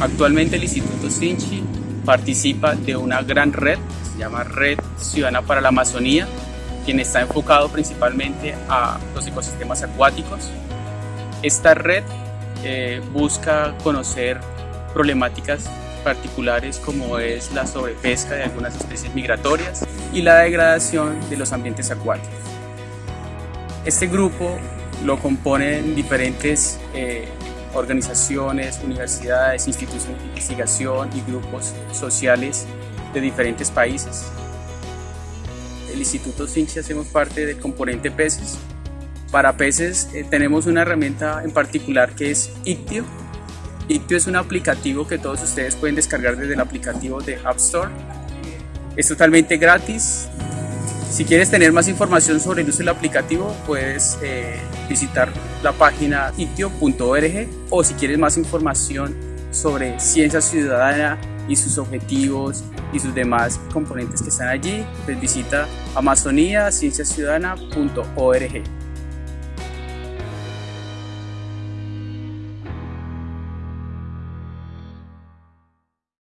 Actualmente el Instituto Sinchi participa de una gran red, se llama Red Ciudadana para la Amazonía, quien está enfocado principalmente a los ecosistemas acuáticos. Esta red eh, busca conocer problemáticas particulares como es la sobrepesca de algunas especies migratorias y la degradación de los ambientes acuáticos. Este grupo lo componen diferentes eh, organizaciones, universidades, instituciones de investigación y grupos sociales de diferentes países. El Instituto Sinchi hacemos parte del componente peces. Para peces eh, tenemos una herramienta en particular que es Ictio. Ictio es un aplicativo que todos ustedes pueden descargar desde el aplicativo de App Store. Es totalmente gratis, si quieres tener más información sobre el uso del aplicativo, puedes eh, visitar la página itio.org o si quieres más información sobre ciencia ciudadana y sus objetivos y sus demás componentes que están allí, pues visita amazoniacienciaciudadana.org.